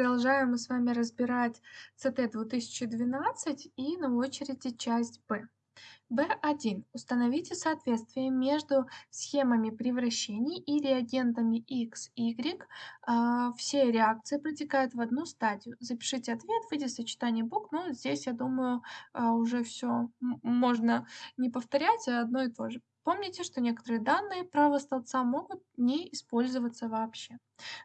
Продолжаем мы с вами разбирать ЦТ-2012 и на очереди часть Б. B1. Установите соответствие между схемами превращений и реагентами X, Y. А, все реакции протекают в одну стадию. Запишите ответ в виде сочетания букв, но здесь, я думаю, а, уже все можно не повторять, а одно и то же. Помните, что некоторые данные правого столбца могут не использоваться вообще.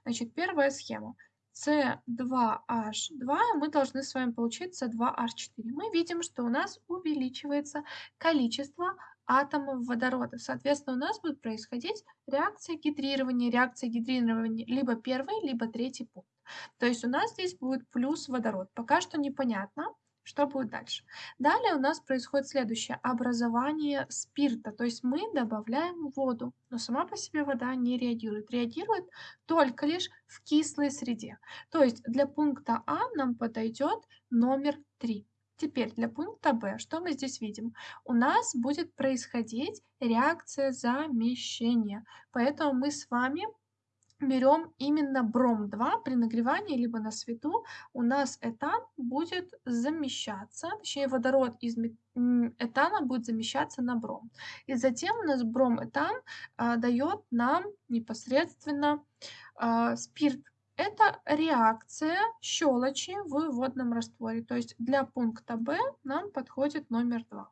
Значит, первая схема. С2H2 мы должны с вами получить С2H4. Мы видим, что у нас увеличивается количество атомов водорода. Соответственно, у нас будет происходить реакция гидрирования. Реакция гидрирования либо первый, либо третий пункт. То есть у нас здесь будет плюс водород. Пока что непонятно, что будет дальше? Далее у нас происходит следующее. Образование спирта. То есть мы добавляем воду, но сама по себе вода не реагирует. Реагирует только лишь в кислой среде. То есть для пункта А нам подойдет номер 3. Теперь для пункта Б, что мы здесь видим? У нас будет происходить реакция замещения. Поэтому мы с вами берем именно бром-2 при нагревании либо на свету, у нас этан будет замещаться, точнее водород из этана будет замещаться на бром. И затем у нас бром-этан а, дает нам непосредственно а, спирт. Это реакция щелочи в водном растворе. То есть для пункта Б нам подходит номер 2.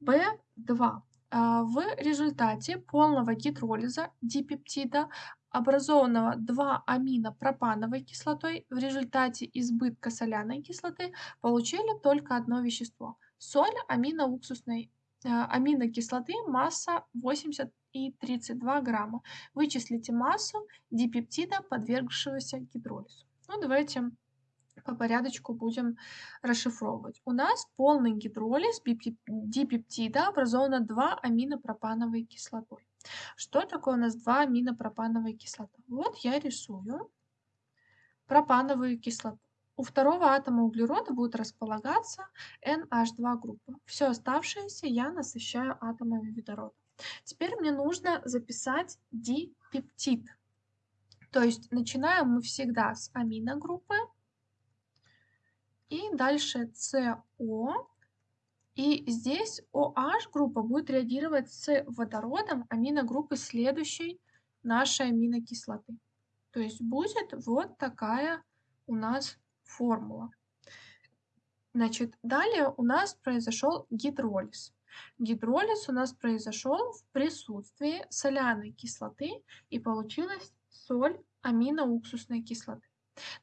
B2. А, в результате полного гидролиза дипептида, образованного 2-аминопропановой кислотой, в результате избытка соляной кислоты получили только одно вещество – соль аминоуксусной а, аминокислоты, масса 80 и 32 грамма. Вычислите массу дипептида, подвергшегося гидролизу. Ну, давайте по порядочку будем расшифровывать. У нас полный гидролиз дипептида образовано 2 аминопропановой кислотой. Что такое у нас 2 аминопропановой кислота? Вот я рисую пропановую кислоту. У второго атома углерода будет располагаться NH2 группа. Все оставшееся я насыщаю атомами водорода. Теперь мне нужно записать дипептид. То есть начинаем мы всегда с аминогруппы, и дальше СО. И здесь OH группа будет реагировать с водородом аминогруппы следующей нашей аминокислоты. То есть будет вот такая у нас формула. Значит, далее у нас произошел гидролиз. Гидролиз у нас произошел в присутствии соляной кислоты и получилась соль аминоуксусной кислоты.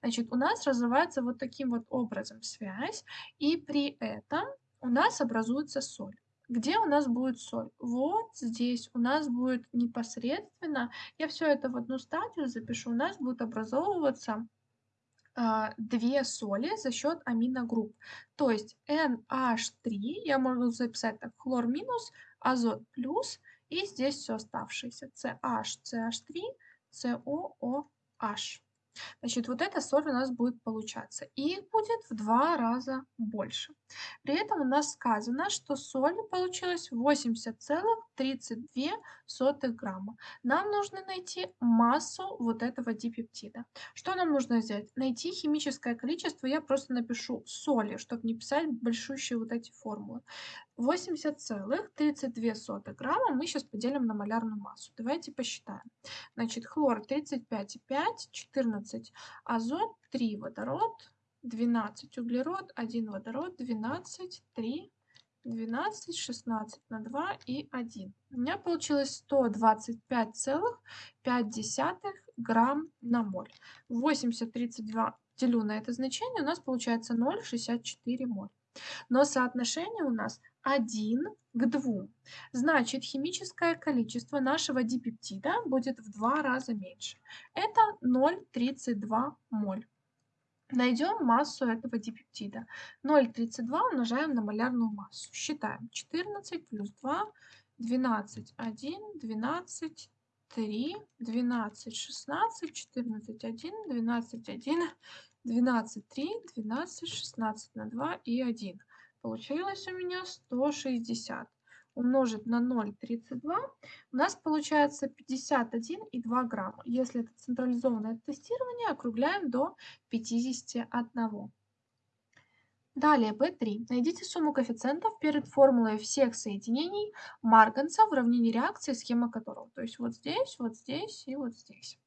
Значит, у нас разрывается вот таким вот образом связь, и при этом у нас образуется соль. Где у нас будет соль? Вот здесь у нас будет непосредственно, я все это в одну стадию запишу, у нас будет образовываться а, две соли за счет аминогрупп. То есть NH3, я могу записать так, хлор минус, азот плюс, и здесь все оставшееся. CH, CH3, COOH. Значит, вот эта соль у нас будет получаться. И будет в два раза больше. При этом у нас сказано, что соль получилось 80,32 грамма. Нам нужно найти массу вот этого дипептида. Что нам нужно сделать? Найти химическое количество. Я просто напишу соли, чтобы не писать большущие вот эти формулы. 80,32 грамма мы сейчас поделим на малярную массу. Давайте посчитаем. Значит, хлор 35,5, 14 азот, 3 водород, 12 углерод, 1 водород, 12, 3, 12, 16 на 2 и 1. У меня получилось 125,5 грамм на моль. 80, 32 делю на это значение, у нас получается 0,64 моль. Но соотношение у нас 1 к 2. Значит, химическое количество нашего дипептида будет в два раза меньше. Это 0,32 моль. Найдем массу этого дипептида. 0,32 умножаем на малярную массу. Считаем. 14 плюс 2, 12, 1, 12, 3, 12, 16, 14, 1, 12, 1, 12, 3, 12, 16 на 2 и 1. Получилось у меня 160. Умножить на 0,32, у нас получается 51,2 грамма. Если это централизованное тестирование, округляем до 51. Далее, B3. Найдите сумму коэффициентов перед формулой всех соединений марганца в уравнении реакции, схема которого. То есть вот здесь, вот здесь и вот здесь.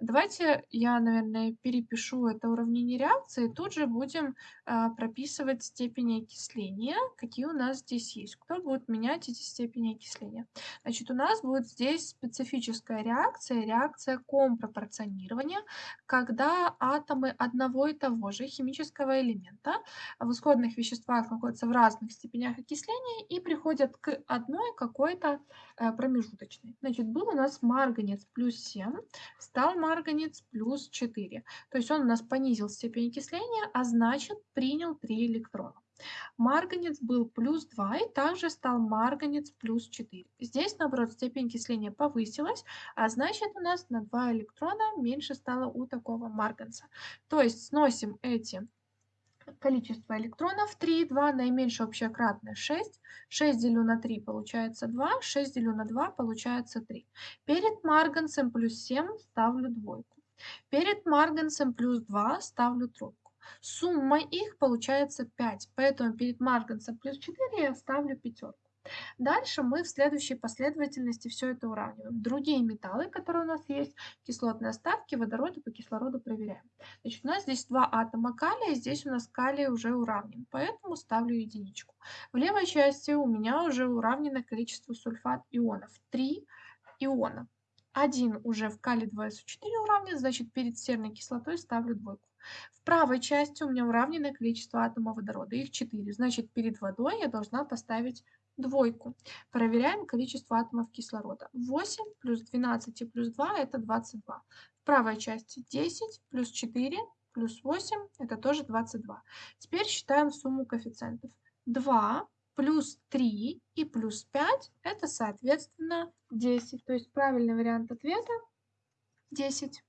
Давайте я, наверное, перепишу это уравнение реакции. Тут же будем э, прописывать степени окисления, какие у нас здесь есть. Кто будет менять эти степени окисления? Значит, у нас будет здесь специфическая реакция, реакция компропорционирования, когда атомы одного и того же химического элемента в исходных веществах находятся в разных степенях окисления и приходят к одной какой-то э, промежуточной. Значит, был у нас марганец плюс 7, стал марганец плюс 4. То есть он у нас понизил степень окисления, а значит принял 3 электрона. Марганец был плюс 2 и также стал марганец плюс 4. Здесь, наоборот, степень окисления повысилась, а значит у нас на 2 электрона меньше стало у такого марганца. То есть сносим эти количество электронов 3, 2, наименьшее общее кратное 6. 6 делю на 3 получается 2, 6 делю на 2 получается 3. Перед марганцем плюс 7 ставлю двойку. Перед марганцем плюс 2 ставлю тройку. Сумма их получается 5, поэтому перед марганцем плюс 4 я ставлю пятерку. Дальше мы в следующей последовательности все это уравниваем. Другие металлы, которые у нас есть, кислотные оставки, водороды по кислороду проверяем. Значит, у нас здесь два атома калия, здесь у нас калий уже уравнен, поэтому ставлю единичку. В левой части у меня уже уравнено количество сульфат ионов. 3 иона. Один уже в калий 2СО4 уравнен, значит перед серной кислотой ставлю двойку. В правой части у меня уравненное количество атомов водорода, их 4, значит перед водой я должна поставить двойку. Проверяем количество атомов кислорода. 8 плюс 12 плюс 2 это 22. В правой части 10 плюс 4 плюс 8 это тоже 22. Теперь считаем сумму коэффициентов. 2 плюс 3 и плюс 5 это соответственно 10. То есть правильный вариант ответа 10.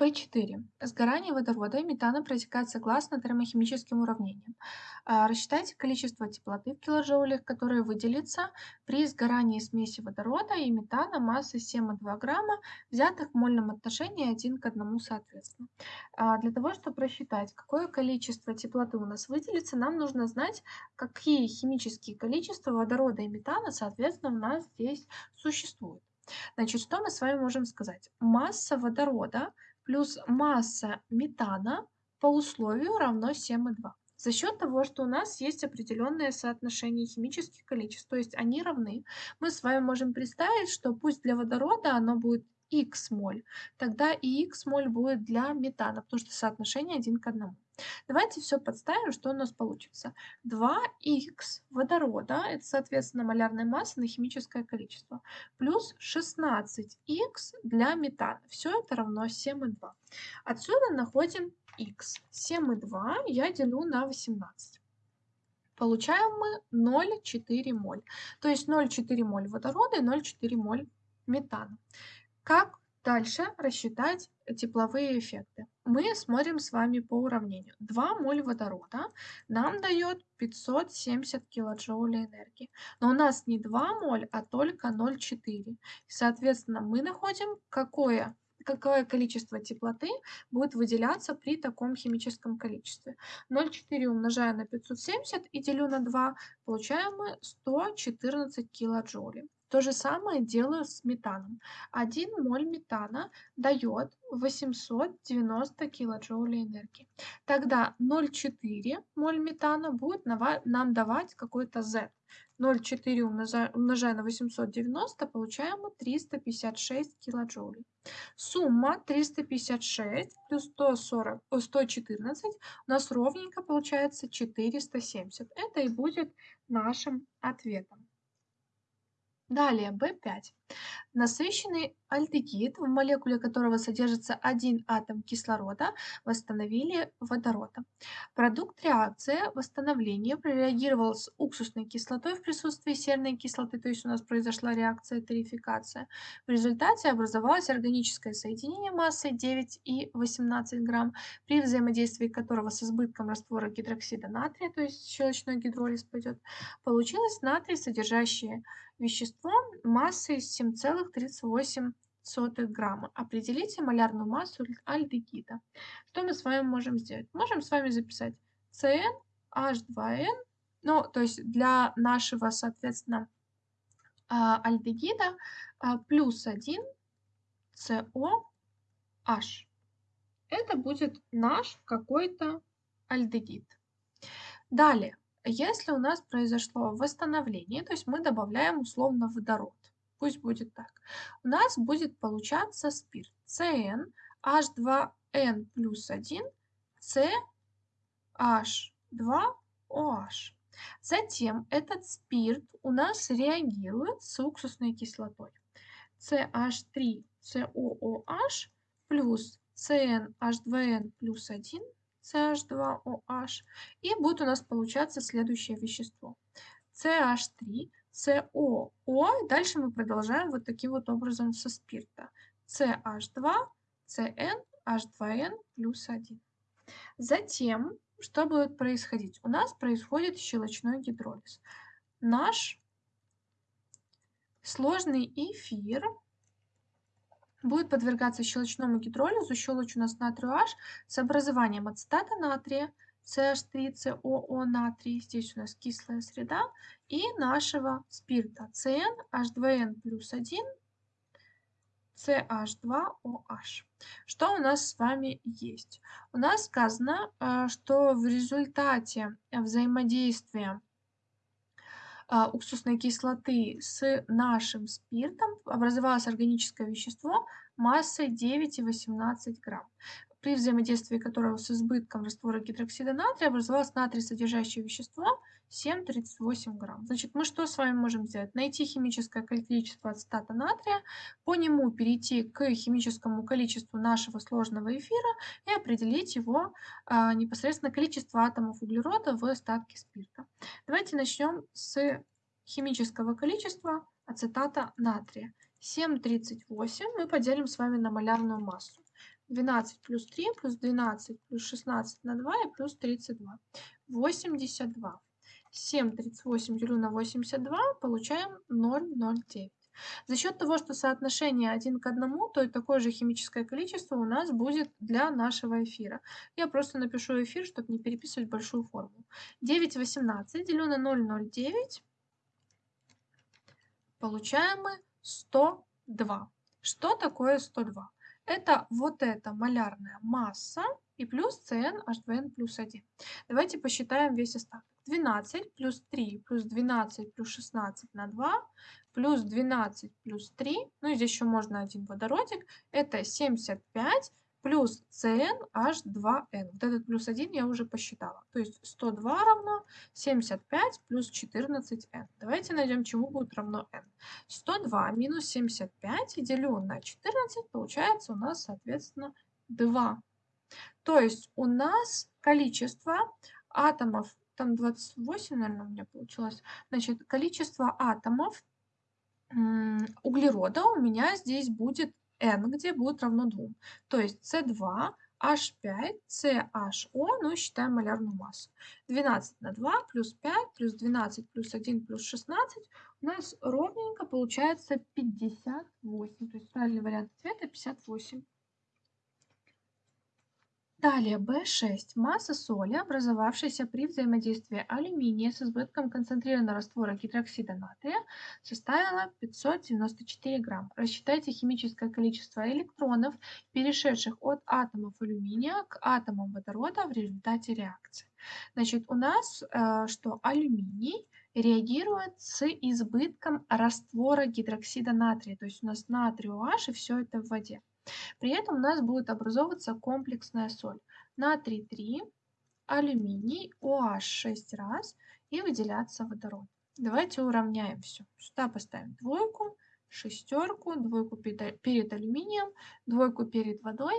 В4. Сгорание водорода и метана протекает согласно термохимическим уравнениям. А, рассчитайте количество теплоты в килоджоулях, которое выделится при сгорании смеси водорода и метана массой 7,2 грамма, взятых в мольном отношении 1 к 1 соответственно. А, для того, чтобы рассчитать, какое количество теплоты у нас выделится, нам нужно знать, какие химические количества водорода и метана, соответственно, у нас здесь существуют. Значит, что мы с вами можем сказать? Масса водорода – плюс масса метана по условию равно 7,2. За счет того, что у нас есть определенное соотношение химических количеств, то есть они равны, мы с вами можем представить, что пусть для водорода оно будет x моль, тогда и x моль будет для метана, потому что соотношение 1 к 1. Давайте все подставим, что у нас получится. 2х водорода, это, соответственно, малярная масса на химическое количество, плюс 16х для метана. Все это равно 7,2. Отсюда находим х. 7,2 я делю на 18. Получаем мы 0,4 моль. То есть 0,4 моль водорода и 0,4 моль метана. Как дальше рассчитать тепловые эффекты? Мы смотрим с вами по уравнению. 2 моль водорода нам дает 570 килоджоулей энергии. Но у нас не 2 моль, а только 0,4. Соответственно, мы находим, какое какое количество теплоты будет выделяться при таком химическом количестве. 0,4 умножаю на 570 и делю на 2, получаем мы 114 килоджоулей. То же самое делаю с метаном. 1 моль метана дает 890 килоджоулей энергии. Тогда 0,4 моль метана будет нам давать какой-то Z. 0,4 умножая, на 890, получаем 356 килоджоулей. Сумма 356 плюс 140, 114 у нас ровненько получается 470. Это и будет нашим ответом. Далее, B5. Насыщенный альдегид, в молекуле которого содержится один атом кислорода, восстановили водорода. Продукт реакции восстановления прореагировал с уксусной кислотой в присутствии серной кислоты, то есть у нас произошла реакция тарификация. В результате образовалось органическое соединение массой 9 и 18 грамм, при взаимодействии которого с избытком раствора гидроксида натрия, то есть щелочной гидролиз пойдет, получилось натрий, содержащее вещество массой 7,38 грамма. Определите малярную массу альдегида. Что мы с вами можем сделать? Можем с вами записать CnH2n, ну, то есть для нашего, соответственно, а, альдегида а, плюс 1 COH. Это будет наш какой-то альдегид. Далее, если у нас произошло восстановление, то есть мы добавляем условно водород, пусть будет так, у нас будет получаться спирт CN H2N плюс 1 CH2OH. Затем этот спирт у нас реагирует с уксусной кислотой. CH3COOH плюс CnH2n плюс 1 CH2OH. И будет у нас получаться следующее вещество. CH3, COO. Дальше мы продолжаем вот таким вот образом со спирта. CH2, CN, H2N плюс 1. Затем, что будет происходить? У нас происходит щелочной гидролиз. Наш сложный эфир будет подвергаться щелочному гидролизу. Щелочь у нас натрию H с образованием ацетата натрия, CH3COO натрий, здесь у нас кислая среда, и нашего спирта CN, H2N плюс 1, CH2OH. Что у нас с вами есть? У нас сказано, э, что в результате взаимодействия уксусной кислоты с нашим спиртом образовалось органическое вещество массой 9,18 грамм при взаимодействии которого с избытком раствора гидроксида натрия образовалось натрий содержащее вещество 7,38 грамм. Значит, мы что с вами можем сделать? Найти химическое количество ацетата натрия, по нему перейти к химическому количеству нашего сложного эфира и определить его а, непосредственно количество атомов углерода в остатке спирта. Давайте начнем с химического количества ацетата натрия. 7,38 мы поделим с вами на малярную массу. 12 плюс 3 плюс 12 плюс 16 на 2 и плюс 32. 82. 7 38 делю на 82, получаем 0,09. За счет того, что соотношение 1 к 1, то и такое же химическое количество у нас будет для нашего эфира. Я просто напишу эфир, чтобы не переписывать большую формулу. 9 18 делю на 0,09, получаем мы 102. Что такое 102? Это вот эта малярная масса и плюс CnH2n плюс 1. Давайте посчитаем весь остаток. 12 плюс 3 плюс 12 плюс 16 на 2 плюс 12 плюс 3, ну и здесь еще можно один водородик, это 75 плюс CnH2n. Вот этот плюс 1 я уже посчитала. То есть 102 равно 75 плюс 14n. Давайте найдем, чему будет равно n. 102 минус 75 делю на 14, получается у нас, соответственно, 2. То есть у нас количество атомов, там 28, наверное, у меня получилось, значит, количество атомов углерода у меня здесь будет n, где будет равно 2. То есть C2, H5, CHO, ну и считаем малярную массу. 12 на 2 плюс 5 плюс 12 плюс 1 плюс 16 у нас ровненько получается 58. То есть правильный вариант ответа 58. Далее B6. Масса соли, образовавшейся при взаимодействии алюминия с избытком концентрированного раствора гидроксида натрия, составила 594 грамм. Рассчитайте химическое количество электронов, перешедших от атомов алюминия к атомам водорода в результате реакции. Значит, у нас э, что алюминий реагирует с избытком раствора гидроксида натрия. То есть у нас натрий OH и все это в воде. При этом у нас будет образовываться комплексная соль. Натрий 3, алюминий, OH 6 раз и выделяться водород. Давайте уравняем все. Сюда поставим двойку, шестерку, двойку перед алюминием, двойку перед водой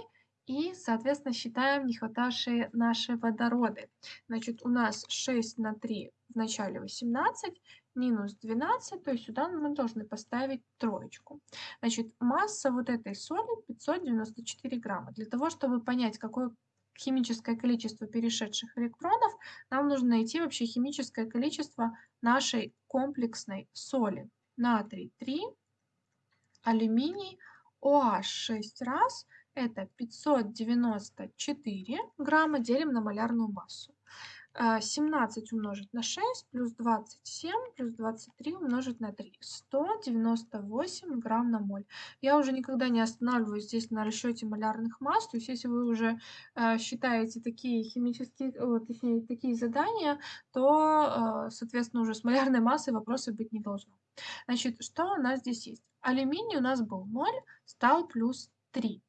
и, соответственно, считаем не хватавшие наши водороды. Значит, у нас 6 на 3 в начале 18, минус 12, то есть сюда мы должны поставить троечку. Значит, масса вот этой соли 594 грамма. Для того, чтобы понять, какое химическое количество перешедших электронов, нам нужно найти вообще химическое количество нашей комплексной соли. Натрий 3, алюминий, OH 6 раз, это 594 грамма, делим на малярную массу. 17 умножить на 6 плюс 27 плюс 23 умножить на 3. 198 грамм на моль. Я уже никогда не останавливаюсь здесь на расчете малярных масс. То есть если вы уже э, считаете такие химические, о, точнее, такие задания, то, э, соответственно, уже с малярной массой вопросов быть не должно. Значит, что у нас здесь есть? Алюминий у нас был 0, стал плюс 3.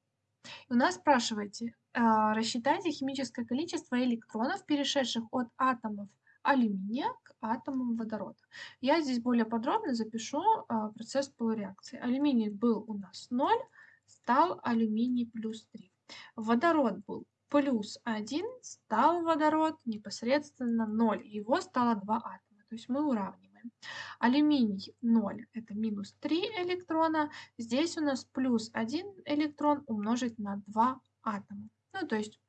У нас спрашиваете, рассчитайте химическое количество электронов, перешедших от атомов алюминия к атомам водорода. Я здесь более подробно запишу а, процесс полуреакции. Алюминий был у нас 0, стал алюминий плюс 3. Водород был плюс 1, стал водород непосредственно 0. Его стало 2 атома. То есть мы уравниваем. Алюминий 0 это минус 3 электрона. Здесь у нас плюс 1 электрон умножить на 2 атома. Ну, то есть,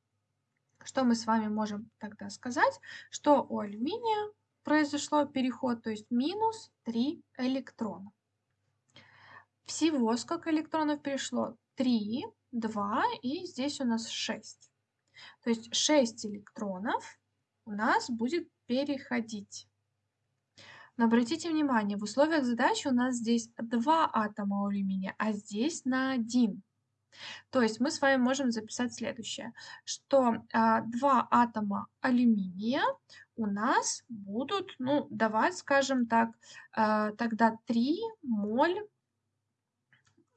что мы с вами можем тогда сказать? Что у алюминия произошло переход, то есть минус 3 электрона. Всего сколько электронов перешло? 3, 2 и здесь у нас 6. То есть 6 электронов у нас будет переходить. Но обратите внимание, в условиях задачи у нас здесь 2 атома алюминия, а здесь на 1. То есть мы с вами можем записать следующее, что а, два атома алюминия у нас будут ну, давать, скажем так, а, тогда 3 моль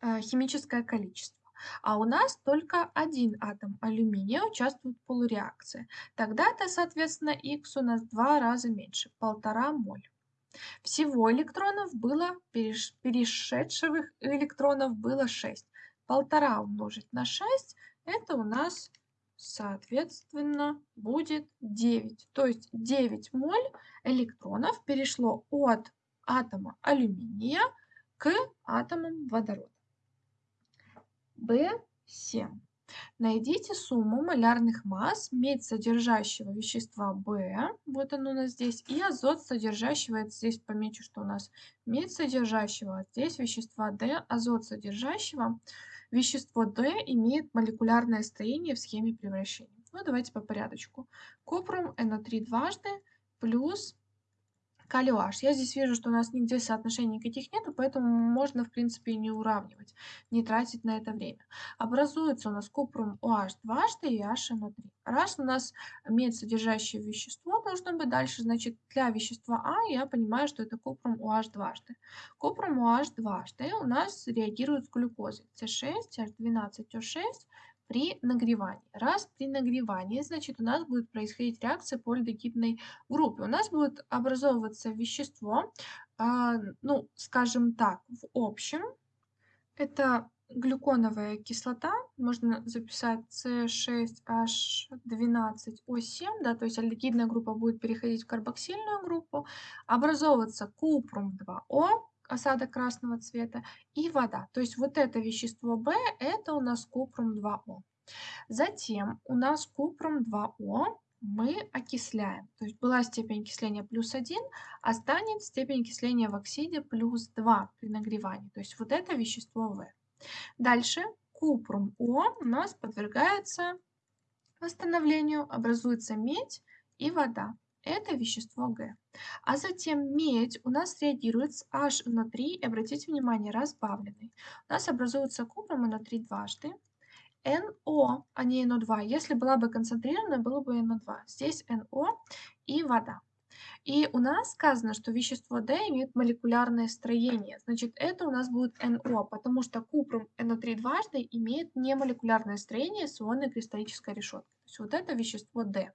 а, химическое количество. А у нас только один атом алюминия участвует в полуреакции. Тогда-то, соответственно, Х у нас в два раза меньше, полтора моль. Всего электронов было, перешедших электронов было 6 полтора умножить на 6, это у нас, соответственно, будет 9. То есть 9 моль электронов перешло от атома алюминия к атомам водорода. B7. Найдите сумму малярных масс медь содержащего вещества В, вот оно у нас здесь, и азот содержащего, здесь помечу, что у нас медь содержащего, а здесь вещества D, азот содержащего Вещество D имеет молекулярное строение в схеме превращения. Ну, давайте по порядочку. Купрум NO3 дважды плюс OH. Я здесь вижу, что у нас нигде соотношений никаких нету, поэтому можно, в принципе, не уравнивать, не тратить на это время. Образуется у нас купрум OH дважды и HNO3. Раз у нас медь содержащее вещество должно быть дальше, значит, для вещества А я понимаю, что это купрум OH дважды. Купрум OH дважды у нас реагирует с глюкозой. С6, H12O6 при нагревании. Раз при нагревании, значит, у нас будет происходить реакция по альдегидной группе. У нас будет образовываться вещество, э, ну, скажем так, в общем, это глюконовая кислота, можно записать C6H12O7, да, то есть альдегидная группа будет переходить в карбоксильную группу, образовываться купрум 2О, осадок красного цвета, и вода. То есть вот это вещество В, это у нас купрум 2О. Затем у нас купрум 2О мы окисляем. То есть была степень окисления плюс 1, а станет степень окисления в оксиде плюс 2 при нагревании. То есть вот это вещество В. Дальше купрум О у нас подвергается восстановлению, образуется медь и вода это вещество Г. А затем медь у нас реагирует с H внутри, обратите внимание, разбавленный. У нас образуется купрум NO3 дважды, NO, а не NO2. Если была бы концентрированная, было бы NO2. Здесь NO и вода. И у нас сказано, что вещество D имеет молекулярное строение. Значит, это у нас будет NO, потому что купрум NO3 дважды имеет немолекулярное строение с ионной кристаллической решеткой. То есть вот это вещество D.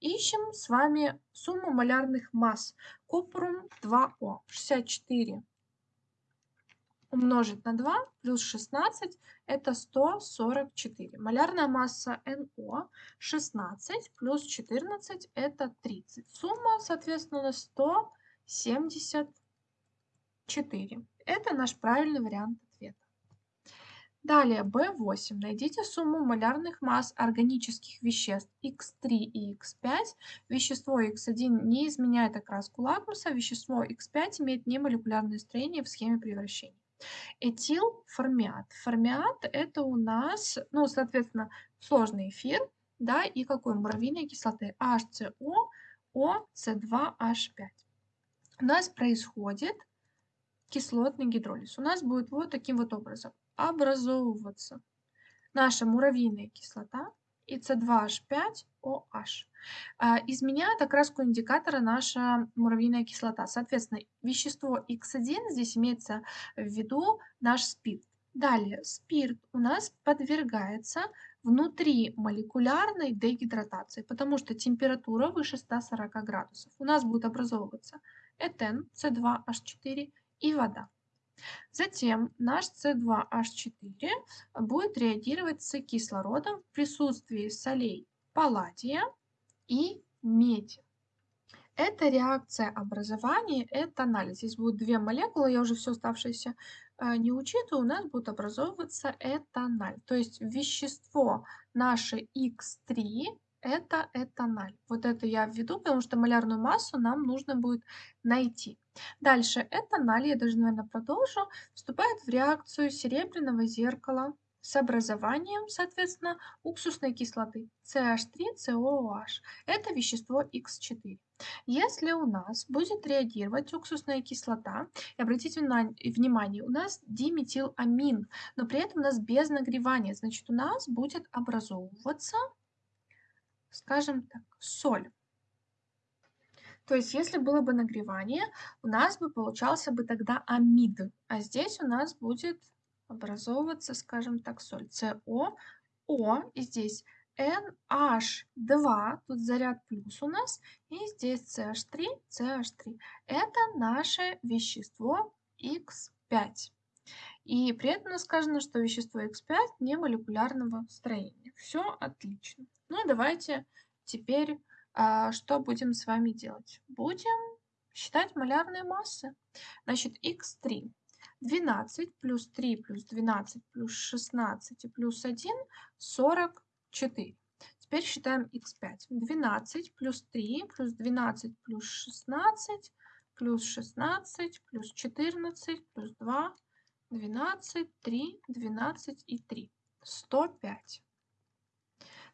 Ищем с вами сумму малярных масс. Купрум 2О 64 умножить на 2 плюс 16 это 144. Малярная масса НО 16 плюс 14 это 30. Сумма, соответственно, 174. Это наш правильный вариант. Далее, B8. Найдите сумму малярных масс органических веществ X3 и X5. Вещество X1 не изменяет окраску лакмуса, вещество X5 имеет немолекулярное строение в схеме превращения. Этилформиат. Формиат это у нас, ну, соответственно, сложный эфир, да, и какой муравьиной кислоты HCO, OC2H5. У нас происходит кислотный гидролиз. У нас будет вот таким вот образом образовываться наша муравьиная кислота и С2H5OH. А, изменяет окраску индикатора наша муравьиная кислота. Соответственно, вещество X1 здесь имеется в виду наш спирт. Далее, спирт у нас подвергается внутри молекулярной дегидратации, потому что температура выше 140 градусов. У нас будет образовываться этен, С2H4 и вода. Затем наш С2H4 будет реагировать с кислородом в присутствии солей палладия и меди. Это реакция образования, это анализ. Здесь будут две молекулы, я уже все оставшееся э, не учитываю, у нас будет образовываться этаналь. То есть вещество наше X3 это этаналь. Вот это я введу, потому что малярную массу нам нужно будет найти. Дальше этаналь, я даже, наверное, продолжу, вступает в реакцию серебряного зеркала с образованием, соответственно, уксусной кислоты CH3COOH. Это вещество X4. Если у нас будет реагировать уксусная кислота, и обратите внимание, у нас диметиламин, но при этом у нас без нагревания, значит у нас будет образовываться, скажем так, соль. То есть, если было бы нагревание, у нас бы получался бы тогда амид, а здесь у нас будет образовываться, скажем так, соль СО, О, и здесь NH2, тут заряд плюс у нас, и здесь CH3, CH3. Это наше вещество X5. И при этом сказано, что вещество X5 не молекулярного строения. Все отлично. Ну давайте теперь а, что будем с вами делать? Будем считать малярные массы. Значит, X3 12 плюс 3 плюс 12 плюс 16 и плюс 1 – 44. Теперь считаем x5. 12 плюс 3 плюс 12 плюс 16 плюс 16 плюс 14 плюс 2 12 3 12 и 3 105.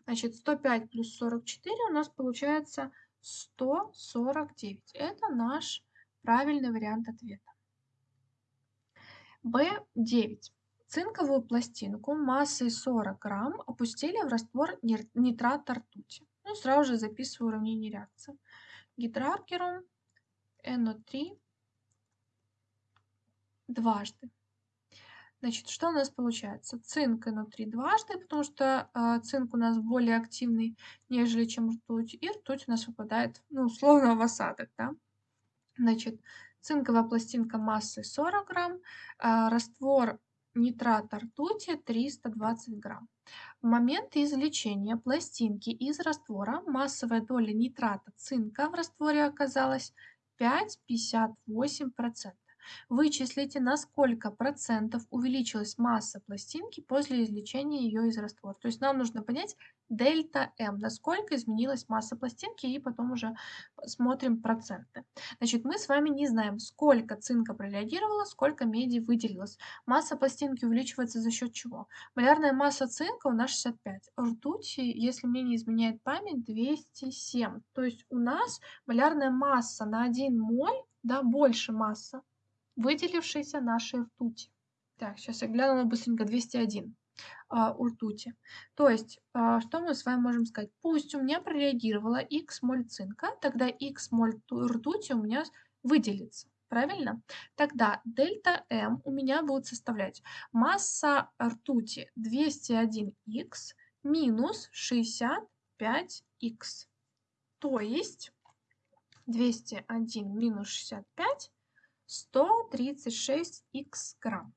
Значит 105 плюс 44 у нас получается 149. Это наш правильный вариант ответа. В9. Цинковую пластинку массой 40 грамм опустили в раствор нитрата ртути. Ну, сразу же записываю уравнение реакции. Гидраргерум NO3 дважды. Значит, что у нас получается? Цинк NO3 дважды, потому что э, цинк у нас более активный, нежели чем ртуть. И ртуть у нас выпадает, ну, условно, в осадок, да? Значит, цинковая пластинка массой 40 грамм, а, раствор нитрата ртути 320 грамм. В момент извлечения пластинки из раствора массовая доля нитрата цинка в растворе оказалась 5,58%. Вычислите, на сколько процентов увеличилась масса пластинки после извлечения ее из раствора. То есть нам нужно понять дельта М, насколько изменилась масса пластинки, и потом уже смотрим проценты. Значит, мы с вами не знаем, сколько цинка прореагировало, сколько меди выделилось. Масса пластинки увеличивается за счет чего? Малярная масса цинка у нас 65, ртути, если мне не изменяет память, 207. То есть у нас малярная масса на 1 моль, да, больше масса, выделившейся нашей ртути. Так, сейчас я глянула быстренько, 201. а, у ртути. То есть, а, что мы с вами можем сказать? Пусть у меня прореагировала Х моль цинка, тогда Х моль ртути у меня выделится. Правильно? Тогда дельта М у меня будет составлять масса ртути 201х минус 65х. То есть 201 минус 65 136х грамм.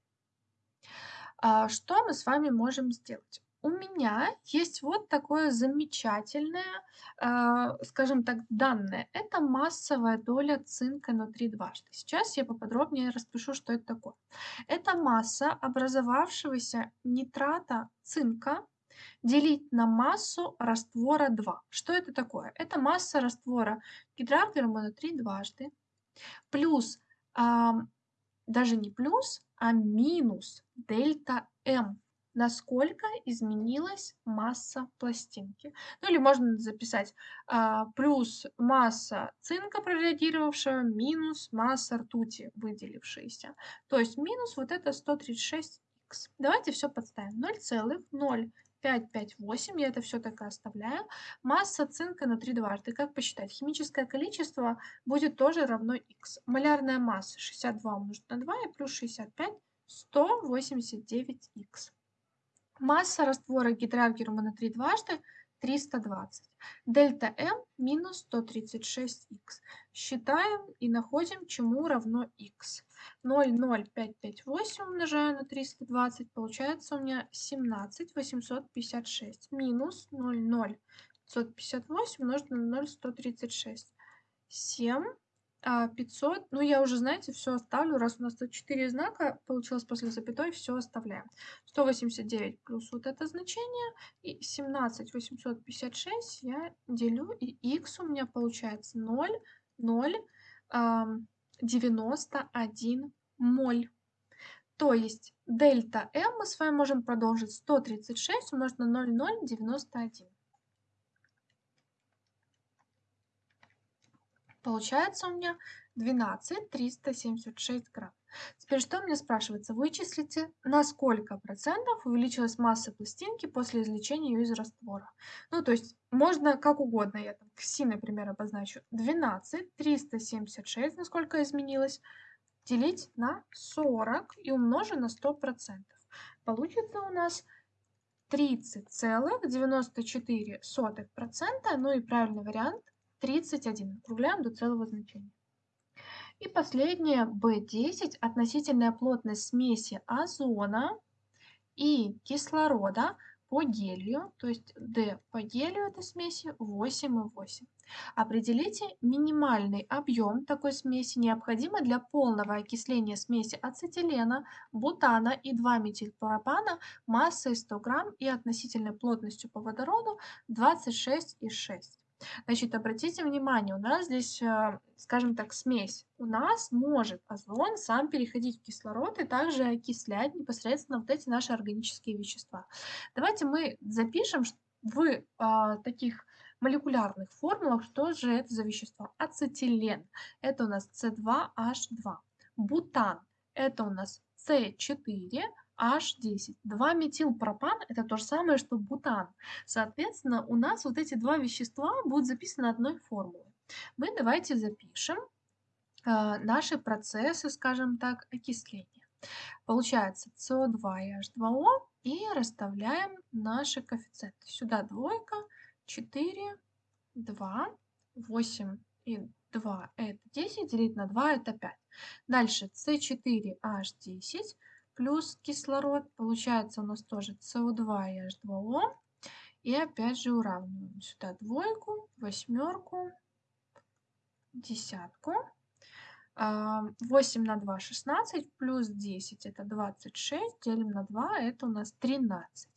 А, что мы с вами можем сделать? У меня есть вот такое замечательное, а, скажем так, данное. Это массовая доля цинка внутри дважды. Сейчас я поподробнее распишу, что это такое. Это масса образовавшегося нитрата цинка делить на массу раствора 2. Что это такое? Это масса раствора гидрогермана 3 дважды плюс, даже не плюс, а минус дельта М. Насколько изменилась масса пластинки. Ну или можно записать а, плюс масса цинка прореагировавшего минус масса ртути выделившейся. То есть минус вот это 136х. Давайте все подставим. 0,0 558, я это все так и оставляю. Масса цинка на 3 дважды. Как посчитать? Химическое количество будет тоже равно х. Малярная масса 62 умножить на 2 и плюс 65 189х. Масса раствора гидраргирума на 3 дважды 320. Дельта М минус 136х. Считаем и находим, чему равно х. 0,0558 умножаю на 320, получается у меня 17856 минус 0,0558 умножить на 0,136. 7 500, а, ну я уже, знаете, все оставлю, раз у нас тут 4 знака получилось после запятой, все оставляем. 189 плюс вот это значение и 17 856 я делю, и x у меня получается 0, 0, 91 моль. То есть дельта m мы с вами можем продолжить 136 умножить на 0,091. Получается у меня 12 376 грамм. Теперь что мне спрашивается? Вычислите, на сколько процентов увеличилась масса пластинки после извлечения ее из раствора. Ну, то есть можно как угодно, я там кси, например, обозначу. 12 376, насколько изменилось, делить на 40 и умножить на 100%. Получится у нас 30,94%, ну и правильный вариант 31. Округляем до целого значения. И последнее, B10, относительная плотность смеси озона и кислорода по гелию, то есть D по гелию этой смеси 8,8. Определите минимальный объем такой смеси, необходимый для полного окисления смеси ацетилена, бутана и 2-метилпропана массой 100 грамм и относительной плотностью по водороду 26,6. Значит, обратите внимание, у нас здесь, э, скажем так, смесь. У нас может озон сам переходить в кислород и также окислять непосредственно вот эти наши органические вещества. Давайте мы запишем в а, таких молекулярных формулах, что же это за вещество. Ацетилен – это у нас С2H2. Бутан – это у нас С4, H10. 2-метилпропан – это то же самое, что бутан. Соответственно, у нас вот эти два вещества будут записаны одной формулой. Мы давайте запишем э, наши процессы, скажем так, окисления. Получается СО2 и H2O и расставляем наши коэффициенты. Сюда двойка, 4, 2, 8 и 2 это 10, делить на 2 это 5. Дальше С4H10 плюс кислород. Получается у нас тоже СО2 и H2O. И опять же уравниваем сюда двойку, восьмерку, десятку. 8 на 2 16 плюс 10 это 26 делим на 2 это у нас 13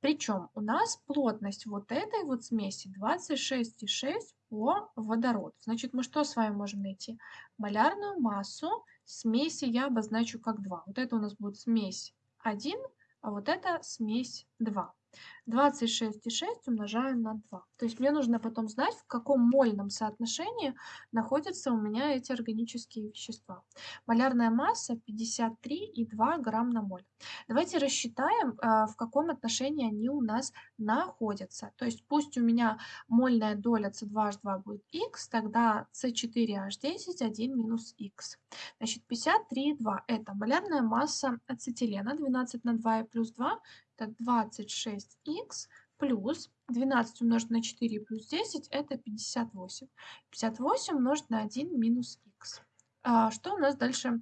причем у нас плотность вот этой вот смеси 26,6 по водороду значит мы что с вами можем найти малярную массу Смеси я обозначу как 2. Вот это у нас будет смесь 1, а вот это смесь 2. 26,6 умножаю на 2. То есть мне нужно потом знать, в каком мольном соотношении находятся у меня эти органические вещества. Малярная масса 53,2 грамм на моль. Давайте рассчитаем, а, в каком отношении они у нас находятся. То есть пусть у меня мольная доля C2H2 будет x, тогда C4H10 1 минус x. Значит, 53,2 это малярная масса ацетилена 12 на 2 и плюс 2 это 26х плюс 12 умножить на 4 плюс 10 это 58. 58 умножить на 1 минус х. А что у нас дальше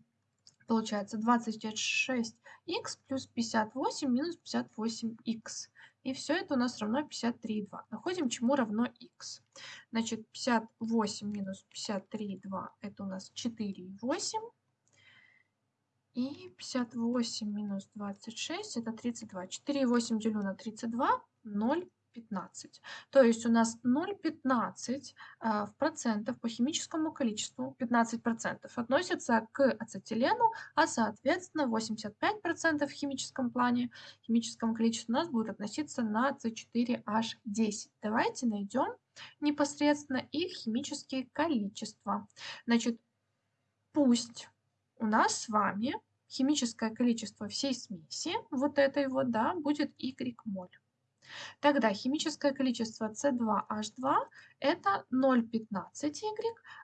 получается? 26х плюс 58 минус 58х. И все это у нас равно 53,2. Находим, чему равно х. Значит, 58 минус 53,2 это у нас 4,8. И 58 минус 26 это 32. 4,8 делю на 32, 0,15. То есть у нас 0,15 а, в процентов по химическому количеству, 15 процентов относится к ацетилену, а соответственно 85 процентов в химическом плане, химическом количестве у нас будет относиться на C4H10. Давайте найдем непосредственно их химические количества. Значит, пусть у нас с вами химическое количество всей смеси, вот этой вот, да, будет y моль. Тогда химическое количество C2H2 это 0,15Y,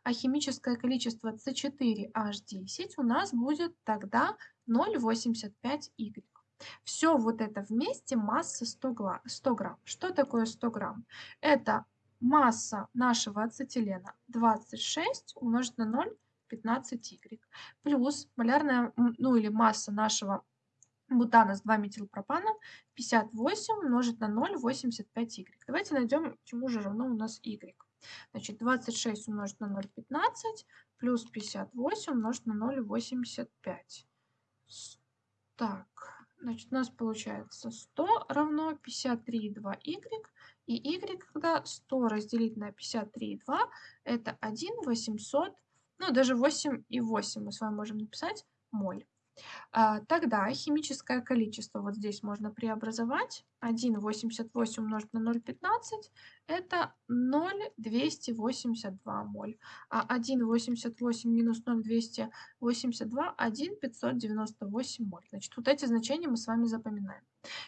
а химическое количество C4H10 у нас будет тогда 0,85Y. Все вот это вместе масса 100 грамм. 100 грамм. Что такое 100 грамм? Это масса нашего ацетилена 26 умножить на 0 15Y. Плюс малярная, ну или масса нашего бутана с 2-метилпропана 58 умножить на 0,85Y. Давайте найдем, чему же равно у нас Y. Значит, 26 умножить на 0,15 плюс 58 умножить на 0,85. Так, значит, у нас получается 100 равно 53,2y. И y, когда 100 разделить на 53,2, это 1 800 ну, даже 8,8 мы с вами можем написать моль. А, тогда химическое количество вот здесь можно преобразовать. 1,88 умножить на 0,15 это 0,282 моль. А 1,88 минус 0,282 1,598 моль. Значит, вот эти значения мы с вами запоминаем.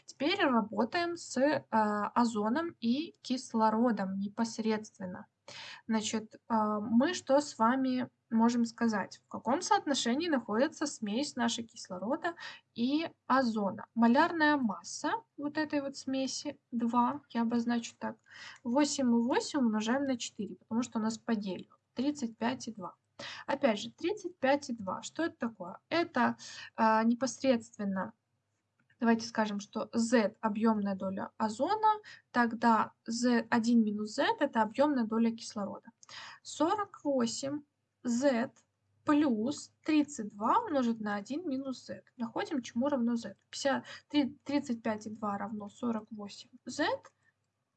Теперь работаем с э, озоном и кислородом непосредственно. Значит, э, мы что с вами можем сказать, в каком соотношении находится смесь нашей кислорода и озона. Малярная масса вот этой вот смеси 2, я обозначу так, 8,8 умножаем на 4, потому что у нас по делу 35,2. Опять же, 35,2, что это такое? Это а, непосредственно, давайте скажем, что Z объемная доля озона, тогда Z1 минус Z это объемная доля кислорода. 48 z плюс 32 умножить на 1 минус z. Находим, чему равно z. 35,2 равно 48z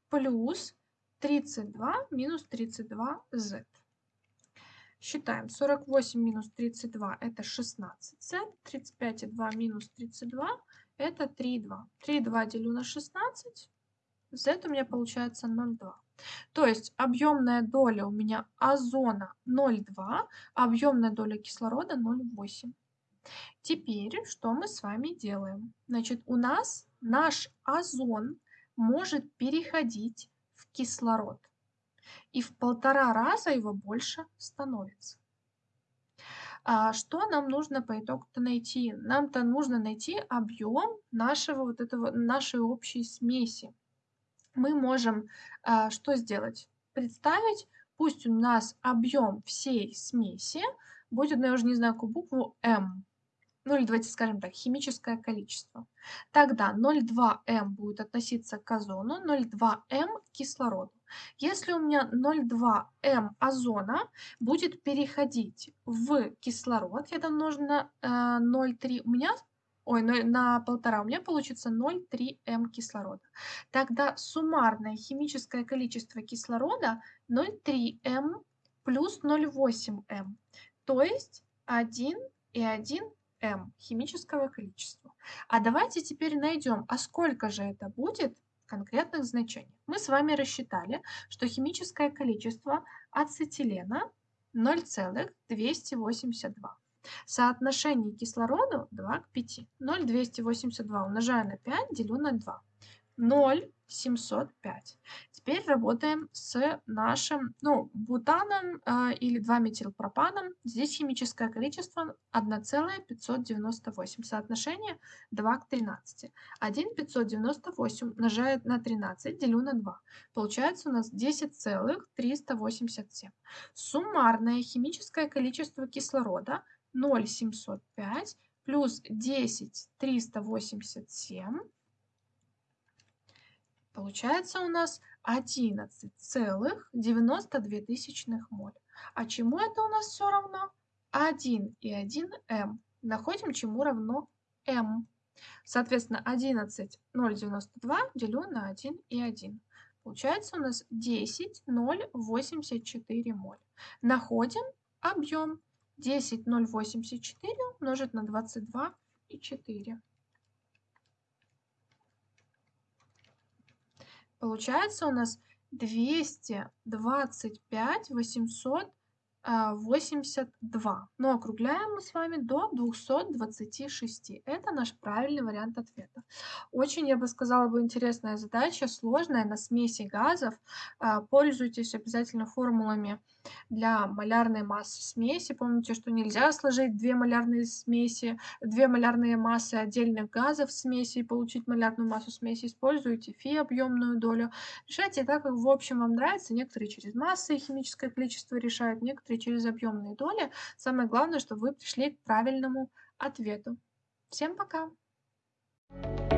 плюс 32 минус 32z. Считаем. 48 минус 32 это 16z. 35,2 минус 32 это 3,2. 3,2 делю на 16. Z у меня получается 0,2. То есть объемная доля у меня озона 0,2, объемная доля кислорода 0,8. Теперь что мы с вами делаем? Значит, у нас наш озон может переходить в кислород. И в полтора раза его больше становится. А что нам нужно по итогу-то найти? Нам-то нужно найти объем нашего вот этого, нашей общей смеси мы можем а, что сделать? Представить, пусть у нас объем всей смеси будет, ну я уже не знаю какую букву, М. Ну или давайте скажем так, химическое количество. Тогда 0,2М будет относиться к озону, 0,2М к кислороду. Если у меня 0,2М озона будет переходить в кислород, я там нужно э, 0,3, у меня ой, на, на полтора, у меня получится 0,3 М кислорода. Тогда суммарное химическое количество кислорода 0,3 М плюс 0,8 М, то есть 1 и 1 М химического количества. А давайте теперь найдем, а сколько же это будет, конкретных значениях. Мы с вами рассчитали, что химическое количество ацетилена 0,282. Соотношение кислорода 2 к 5. 0,282 умножаю на 5, делю на 2. 0,705. Теперь работаем с нашим ну, бутаном э, или 2-метилпропаном. Здесь химическое количество 1,598. Соотношение 2 к 13. 1,598 умножает на 13, делю на 2. Получается у нас 10,387. Суммарное химическое количество кислорода 0,705 плюс 10,387 Получается у нас 11,92 моль. А чему это у нас все равно? 1 и 1 м. Находим, чему равно м. Соответственно, 11,092 делю на 1 и 1. Получается у нас 10,084 моль. Находим объем. 10,084 умножить на 22 и 4. Получается у нас 225 882. Но округляем мы с вами до 226. Это наш правильный вариант ответа. Очень, я бы сказала, бы интересная задача, сложная, на смеси газов. А, пользуйтесь обязательно формулами для малярной массы смеси. Помните, что нельзя сложить две малярные смеси, две малярные массы отдельных газов в смеси и получить малярную массу смеси. Используйте фи объемную долю. Решайте так, как в общем вам нравится. Некоторые через массы и химическое количество решают, некоторые через объемные доли. Самое главное, чтобы вы пришли к правильному ответу. Всем пока! Thank you